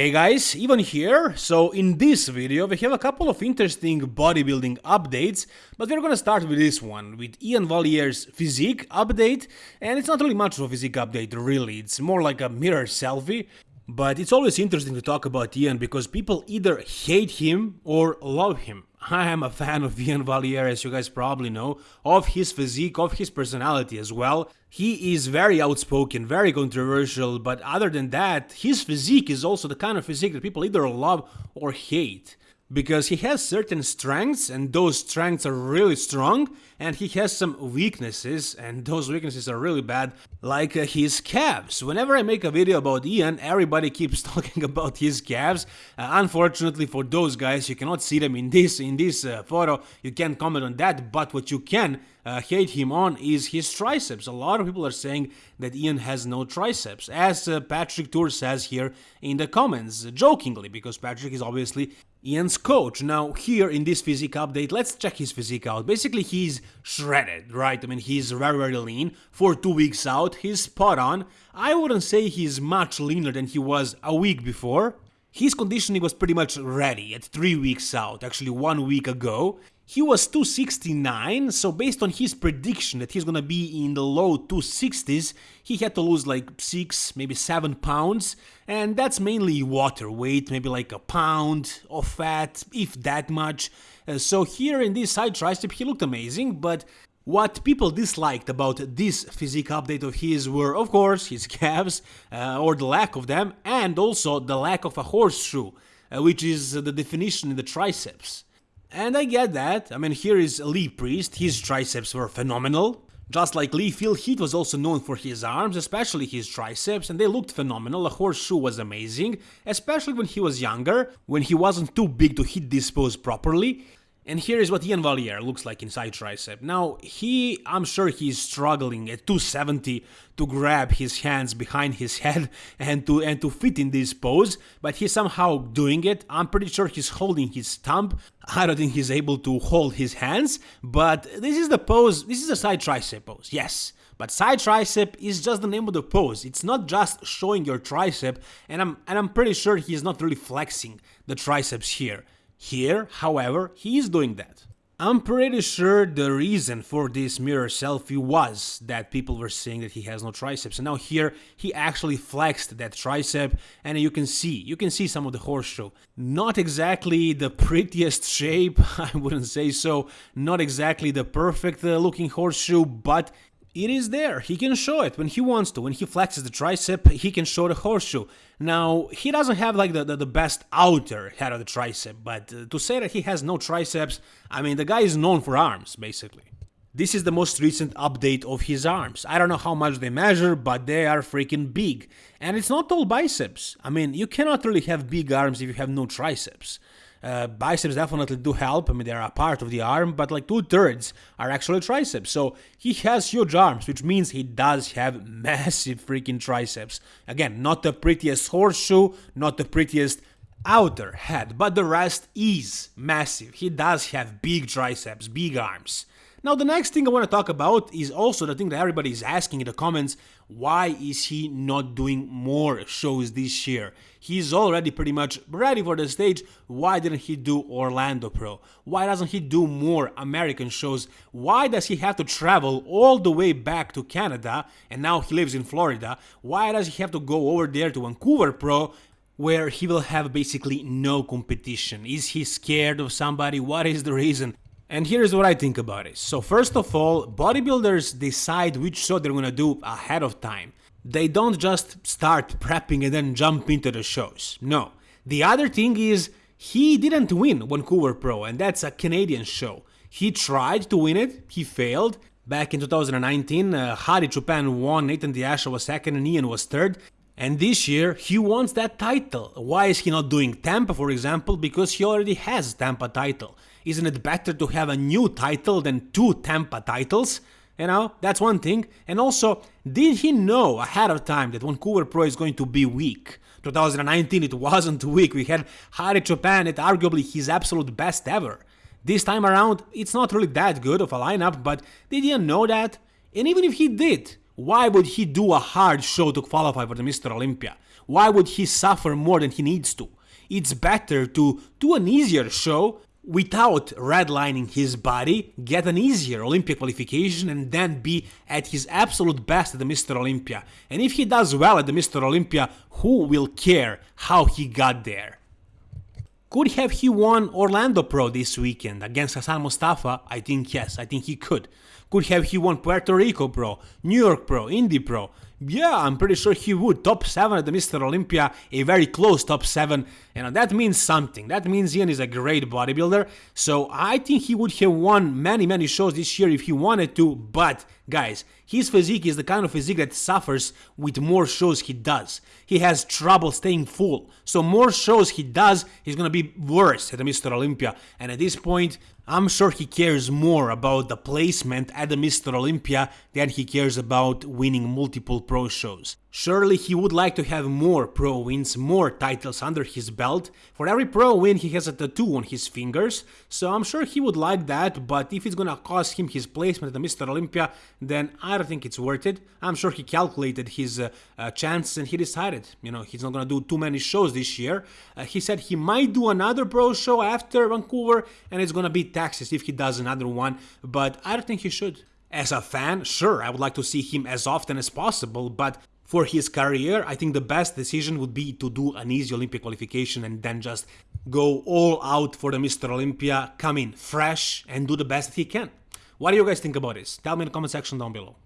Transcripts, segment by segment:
Hey guys, Ivan here. So in this video we have a couple of interesting bodybuilding updates, but we're gonna start with this one, with Iain Valliere's physique update, and it's not really much of a physique update really, it's more like a mirror selfie. But it's always interesting to talk about Ian because people either hate him or love him. I am a fan of Iain Valliere, as you guys probably know, of his physique, of his personality as well. He is very outspoken, very controversial, but other than that, his physique is also the kind of physique that people either love or hate because he has certain strengths and those strengths are really strong and he has some weaknesses and those weaknesses are really bad like uh, his calves. Whenever i make a video about ian everybody keeps talking about his calves. Uh, unfortunately for those guys you cannot see them in this in this uh, photo. You can't comment on that but what you can uh, hate him on is his triceps. A lot of people are saying that ian has no triceps, as uh, Patrick Tuor says here in the comments, jokingly, because Patrick is obviously Iain's coach. Now, here in this physique update, let's check his physique out. Basically, he's shredded, right? I mean, he's very, very lean. For two weeks out, he's spot on. I wouldn't say he's much leaner than he was a week before. His conditioning was pretty much ready at three weeks out, actually one week ago. He was 269, so based on his prediction that he's gonna be in the low 260s, he had to lose like 6, maybe 7 pounds, and that's mainly water weight, maybe like a pound of fat, if that much. Uh, so here in this side tricep he looked amazing, but what people disliked about this physique update of his were, of course, his calves, uh, or the lack of them, and also the lack of a horseshoe, uh, which is the definition in the triceps. And I get that. I mean, here is Lee Priest, his triceps were phenomenal. Just like Lee, Phil Heath was also known for his arms, especially his triceps, and they looked phenomenal. The horseshoe was amazing, especially when he was younger, when he wasn't too big to hit this pose properly. And here is what Iain Valliere looks like inside tricep. Now, he, I'm sure he's struggling at 270 to grab his hands behind his head and to and to fit in this pose, but he's somehow doing it. I'm pretty sure he's holding his thumb. I don't think he's able to hold his hands, but this is the pose, this is a side tricep pose, yes. But side tricep is just the name of the pose. It's not just showing your tricep, and I'm and I'm pretty sure he's not really flexing the triceps here. Here, however, he is doing that. I'm pretty sure the reason for this mirror selfie was that people were saying that he has no triceps and now here he actually flexed that tricep and you can see, you can see some of the horseshoe. Not exactly the prettiest shape, I wouldn't say so, not exactly the perfect uh, looking horseshoe, but it is there. He can show it when he wants to. When he flexes the tricep, he can show the horseshoe. Now, he doesn't have like the, the, the best outer head of the tricep, but uh, to say that he has no triceps, I mean, the guy is known for arms, basically. This is the most recent update of his arms. I don't know how much they measure, but they are freaking big. And it's not all biceps. I mean, you cannot really have big arms if you have no triceps. Uh, biceps definitely do help. I mean, they are a part of the arm, but like two thirds are actually triceps. So he has huge arms, which means he does have massive freaking triceps. Again, not the prettiest horseshoe, not the prettiest outer head, but the rest is massive. He does have big triceps, big arms. Now the next thing I want to talk about is also the thing that everybody is asking in the comments, why is he not doing more shows this year? He's already pretty much ready for the stage, why didn't he do Orlando Pro? Why doesn't he do more American shows? Why does he have to travel all the way back to Canada and now he lives in Florida? Why does he have to go over there to Vancouver Pro where he will have basically no competition? Is he scared of somebody? What is the reason? And here's what I think about it. So first of all, bodybuilders decide which show they're gonna do ahead of time. They don't just start prepping and then jump into the shows. No. The other thing is, he didn't win Vancouver Pro, and that's a Canadian show. He tried to win it, he failed. Back in 2019, uh, Hadi Choopan won, Nathan De Asha was second, and Iain was third. And this year, he wants that title. Why is he not doing Tampa, for example? Because he already has Tampa title. Isn't it better to have a new title than two Tampa titles? You know, that's one thing. And also, did he know ahead of time that Vancouver Pro is going to be weak? 2019 it wasn't weak. We had Hadi Choopan at arguably his absolute best ever. This time around, it's not really that good of a lineup, but did he know that? And even if he did, Why would he do a hard show to qualify for the Mr. Olympia? Why would he suffer more than he needs to? It's better to do an easier show without redlining his body, get an easier Olympic qualification, and then be at his absolute best at the Mr. Olympia. And if he does well at the Mr. Olympia, who will care how he got there? Could have he won Orlando Pro this weekend against Hassan Mostafa? I think yes, I think he could. Could have he won Puerto Rico Pro, New York Pro, Indy Pro? Yeah, I'm pretty sure he would. Top 7 at the Mr. Olympia, a very close top 7. And that means something. That means Ian is a great bodybuilder. So I think he would have won many, many shows this year if he wanted to. But, guys, his physique is the kind of physique that suffers with more shows he does. He has trouble staying full. So more shows he does, he's gonna be worse at the Mr. Olympia. And at this point, I'm sure he cares more about the placement at the Mr. Olympia than he cares about winning multiple pro shows. Surely he would like to have more pro wins, more titles under his belt. For every pro win he has a tattoo on his fingers, so I'm sure he would like that, but if it's gonna cost him his placement at the Mr. Olympia, then I don't think it's worth it. I'm sure he calculated his uh, uh, chances and he decided, you know, he's not gonna do too many shows this year. Uh, he said he might do another pro show after Vancouver, and it's gonna be Texas if he does another one, but I don't think he should. As a fan, sure, I would like to see him as often as possible, but for his career, I think the best decision would be to do an easy Olympic qualification and then just go all out for the Mr. Olympia, come in fresh and do the best that he can. What do you guys think about this? Tell me in the comment section down below.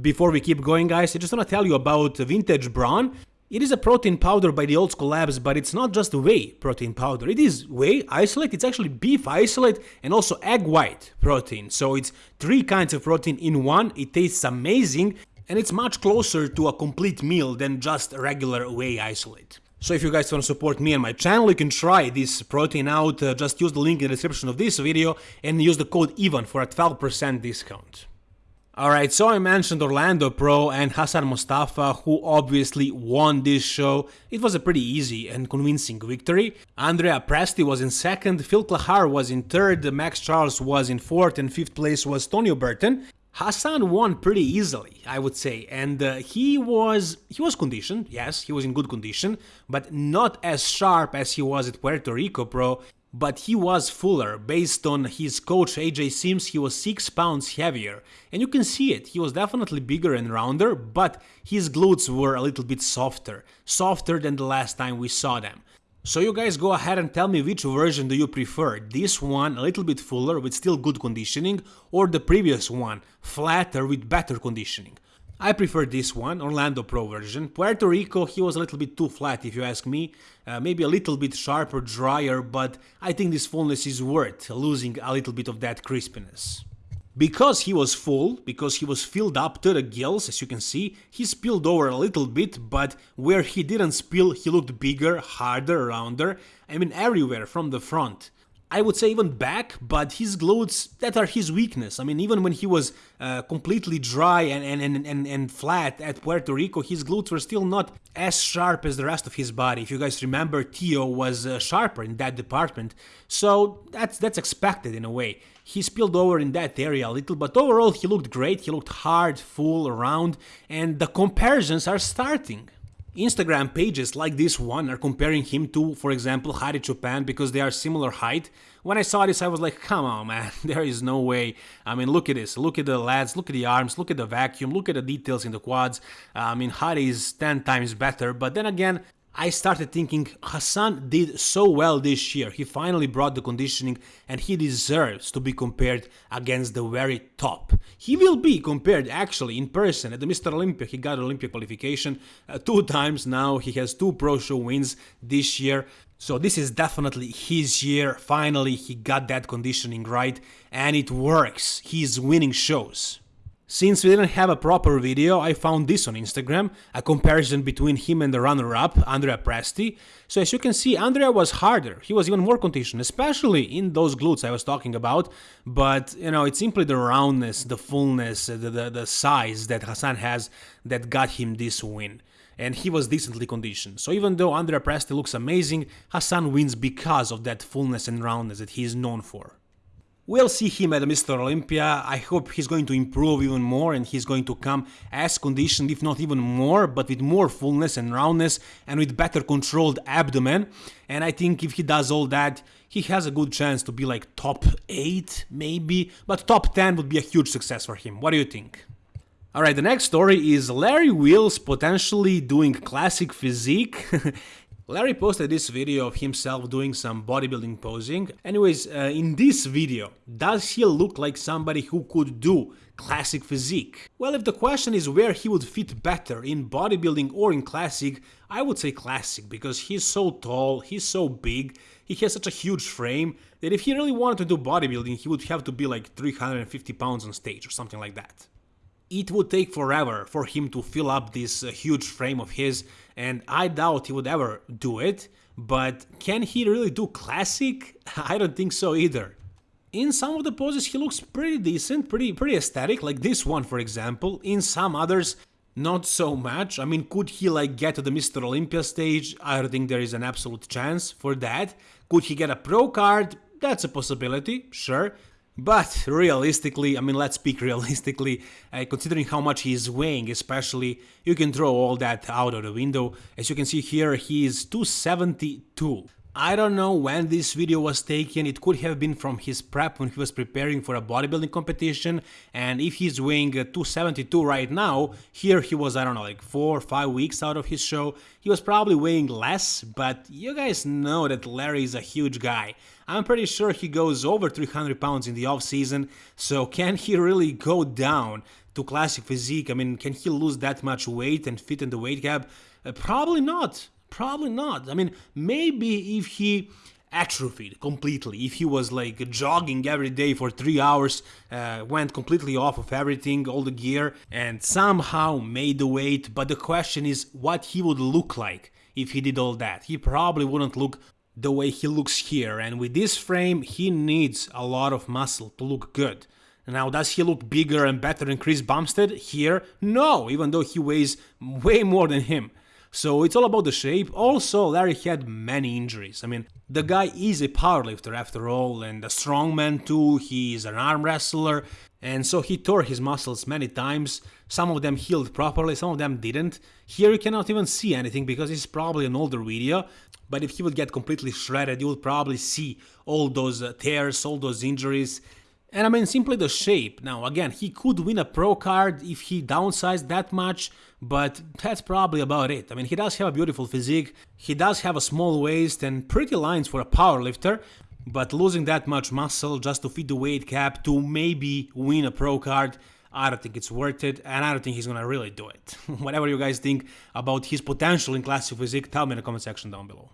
Before we keep going guys, I just want to tell you about Vintage Brawn. It is a protein powder by the Old School Labs, but it's not just whey protein powder. It is whey isolate, it's actually beef isolate and also egg white protein. So it's three kinds of protein in one. It tastes amazing and it's much closer to a complete meal than just regular whey isolate. So if you guys want to support me and my channel, you can try this protein out, uh, just use the link in the description of this video and use the code EVAN for a 12% discount. Alright, so I mentioned Orlando Pro and Hassan Mostafa, who obviously won this show. It was a pretty easy and convincing victory. Andrea Presti was in second, Phil Clahar was in third, Max Charles was in fourth, and fifth place was Tonio Burton. Hassan won pretty easily, I would say, and uh, he was he was conditioned. Yes, he was in good condition, but not as sharp as he was at Puerto Rico Pro. But he was fuller. Based on his coach AJ Sims, he was six pounds heavier, and you can see it. He was definitely bigger and rounder, but his glutes were a little bit softer, softer than the last time we saw them. So you guys go ahead and tell me which version do you prefer, this one a little bit fuller with still good conditioning or the previous one, flatter with better conditioning. I prefer this one, Orlando Pro version. Puerto Rico, he was a little bit too flat if you ask me, uh, maybe a little bit sharper, drier, but I think this fullness is worth losing a little bit of that crispiness. Because he was full, because he was filled up to the gills, as you can see, he spilled over a little bit, but where he didn't spill, he looked bigger, harder, rounder, I mean everywhere from the front. I would say even back, but his glutes, that are his weakness. I mean, even when he was uh, completely dry and, and, and, and, flat at Puerto Rico, his glutes were still not as sharp as the rest of his body. If you guys remember, Tio was uh, sharper in that department, so that's, that's expected in a way. He spilled over in that area a little, but overall he looked great, he looked hard, full, round, and the comparisons are starting. Instagram pages like this one are comparing him to, for example, Hadi Choopan because they are similar height. When I saw this, I was like, come on, man, there is no way. I mean, look at this. Look at the lads, look at the arms, look at the vacuum, look at the details in the quads. I mean, Hadi is 10 times better, but then again, I started thinking Hassan did so well this year. He finally brought the conditioning and he deserves to be compared against the very top. He will be compared actually in person at the Mr. Olympia. He got Olympia qualification uh, two times now. He has two pro show wins this year. So this is definitely his year. Finally, he got that conditioning right and it works. He's winning shows. Since we didn't have a proper video, I found this on Instagram, a comparison between him and the runner-up, Andrea Presti. So as you can see, Andrea was harder, he was even more conditioned, especially in those glutes I was talking about, but you know, it's simply the roundness, the fullness, the, the, the size that Hassan has that got him this win and he was decently conditioned. So even though Andrea Presti looks amazing, Hassan wins because of that fullness and roundness that he is known for. We'll see him at Mr. Olympia. I hope he's going to improve even more and he's going to come as conditioned, if not even more, but with more fullness and roundness and with better controlled abdomen. And I think if he does all that, he has a good chance to be like top 8, maybe, but top 10 would be a huge success for him. What do you think? Alright, the next story is Larry Wheels potentially doing classic physique. Larry posted this video of himself doing some bodybuilding posing. Anyways, uh, in this video, does he look like somebody who could do classic physique? Well, if the question is where he would fit better, in bodybuilding or in classic, I would say classic, because he's so tall, he's so big, he has such a huge frame, that if he really wanted to do bodybuilding, he would have to be like 350 pounds on stage or something like that it would take forever for him to fill up this uh, huge frame of his and I doubt he would ever do it, but can he really do classic? I don't think so either. In some of the poses he looks pretty decent, pretty pretty aesthetic, like this one for example. In some others, not so much. I mean, could he like get to the Mr. Olympia stage? I don't think there is an absolute chance for that. Could he get a pro card? That's a possibility, sure. But realistically, I mean, let's speak realistically, uh, considering how much he is weighing, especially, you can throw all that out of the window. As you can see here, he is 272. I don't know when this video was taken, it could have been from his prep when he was preparing for a bodybuilding competition and if he's weighing uh, 272 right now, here he was, I don't know, like 4 or 5 weeks out of his show, he was probably weighing less, but you guys know that Larry is a huge guy. I'm pretty sure he goes over 300 pounds in the off season, so can he really go down to classic physique? I mean, can he lose that much weight and fit in the weight cap? Uh, probably not. Probably not. I mean, maybe if he atrophied completely, if he was like jogging every day for three hours, uh, went completely off of everything, all the gear, and somehow made the weight, but the question is what he would look like if he did all that. He probably wouldn't look the way he looks here, and with this frame, he needs a lot of muscle to look good. Now, does he look bigger and better than Chris Bumstead here? No, even though he weighs way more than him. So it's all about the shape. Also, Larry had many injuries. I mean, the guy is a powerlifter after all, and a strongman too. He is an arm wrestler, and so he tore his muscles many times. Some of them healed properly, some of them didn't. Here you cannot even see anything because it's probably an older video. But if he would get completely shredded, you would probably see all those uh, tears, all those injuries. And I mean, simply the shape. Now, again, he could win a pro card if he downsized that much, but that's probably about it. I mean, he does have a beautiful physique, he does have a small waist and pretty lines for a powerlifter, but losing that much muscle just to fit the weight cap to maybe win a pro card, I don't think it's worth it, and I don't think he's gonna really do it. Whatever you guys think about his potential in classic physique, tell me in the comment section down below.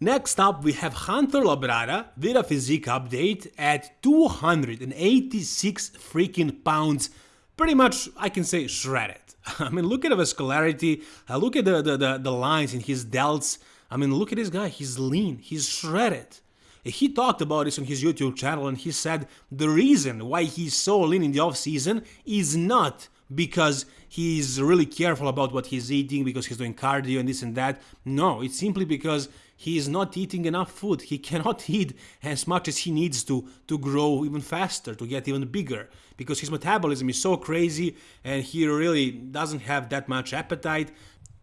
Next up, we have Hunter Labrada with a physique update at 286 freaking pounds. Pretty much, I can say, shredded. I mean, look at the vascularity, uh, look at the, the, the, the lines in his delts. I mean, look at this guy, he's lean, he's shredded. He talked about this on his YouTube channel and he said the reason why he's so lean in the off season is not because he's really careful about what he's eating, because he's doing cardio and this and that. No, it's simply because he is not eating enough food. He cannot eat as much as he needs to to grow even faster, to get even bigger, because his metabolism is so crazy and he really doesn't have that much appetite.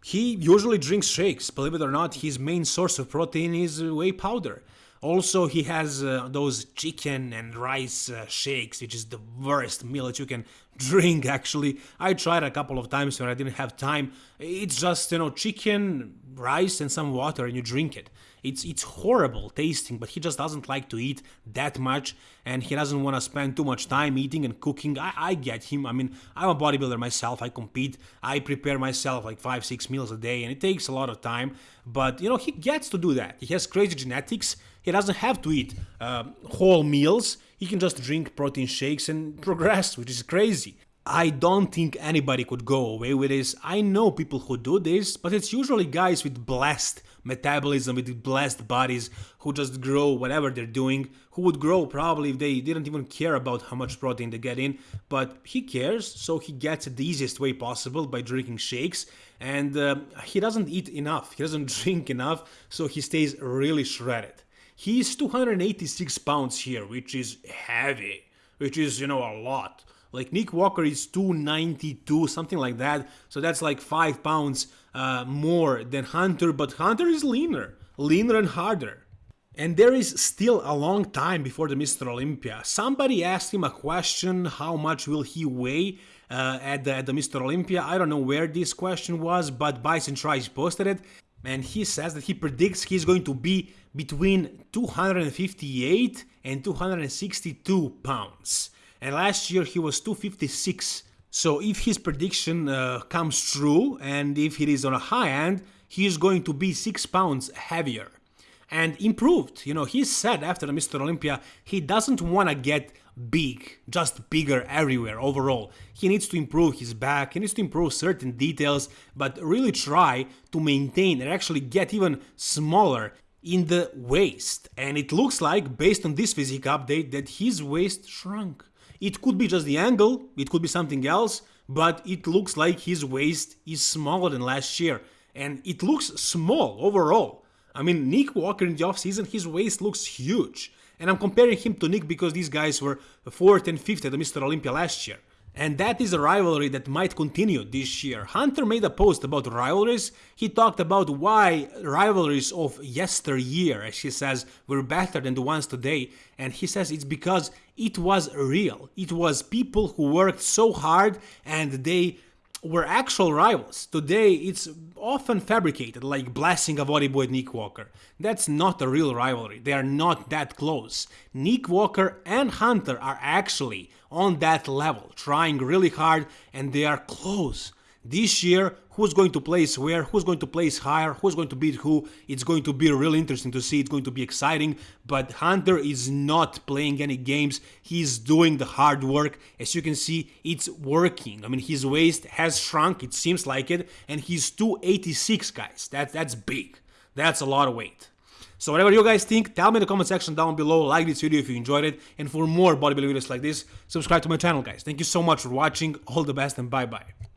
He usually drinks shakes. Believe it or not, his main source of protein is whey powder. Also, he has uh, those chicken and rice uh, shakes, which is the worst meal that you can drink, actually. I tried a couple of times when I didn't have time. It's just, you know, chicken, rice, and some water, and you drink it. It's, it's horrible tasting, but he just doesn't like to eat that much, and he doesn't want to spend too much time eating and cooking. I, I get him. I mean, I'm a bodybuilder myself. I compete. I prepare myself like five, six meals a day, and it takes a lot of time. But, you know, he gets to do that. He has crazy genetics he doesn't have to eat uh, whole meals. He can just drink protein shakes and progress, which is crazy. I don't think anybody could go away with this. I know people who do this, but it's usually guys with blessed metabolism, with blessed bodies who just grow whatever they're doing, who would grow probably if they didn't even care about how much protein they get in. But he cares, so he gets it the easiest way possible by drinking shakes. And uh, he doesn't eat enough, he doesn't drink enough, so he stays really shredded. He's 286 pounds here, which is heavy, which is, you know, a lot. Like Nick Walker is 292, something like that. So that's like 5 pounds uh, more than Hunter, but Hunter is leaner, leaner and harder. And there is still a long time before the Mr. Olympia. Somebody asked him a question, how much will he weigh uh, at, the, at the Mr. Olympia? I don't know where this question was, but Bison Trice posted it. And he says that he predicts he's going to be between 258 and 262 pounds. And last year he was 256. So if his prediction uh, comes true, and if it is on a high end, he is going to be 6 pounds heavier and improved. You know, he said after the Mr. Olympia, he doesn't want to get big, just bigger everywhere overall. He needs to improve his back, he needs to improve certain details, but really try to maintain and actually get even smaller in the waist. And it looks like, based on this physique update, that his waist shrunk. It could be just the angle, it could be something else, but it looks like his waist is smaller than last year. And it looks small overall. I mean, Nick Walker in the offseason, his waist looks huge. And I'm comparing him to Nick because these guys were 4th and 5th at the Mr. Olympia last year. And that is a rivalry that might continue this year. Hunter made a post about rivalries. He talked about why rivalries of yesteryear, as he says, were better than the ones today. And he says it's because it was real. It was people who worked so hard and they were actual rivals. Today, it's often fabricated, like Blessing Awodibu Nick Walker. That's not a real rivalry. They are not that close. Nick Walker and Hunter are actually on that level, trying really hard, and they are close. This year, who's going to place where, who's going to place higher, who's going to beat who, it's going to be really interesting to see, it's going to be exciting, but Hunter is not playing any games, he's doing the hard work, as you can see, it's working, I mean, his waist has shrunk, it seems like it, and he's 286, guys, that, that's big, that's a lot of weight. So whatever you guys think, tell me in the comment section down below, like this video if you enjoyed it, and for more bodybuilding videos like this, subscribe to my channel guys. Thank you so much for watching, all the best and bye bye.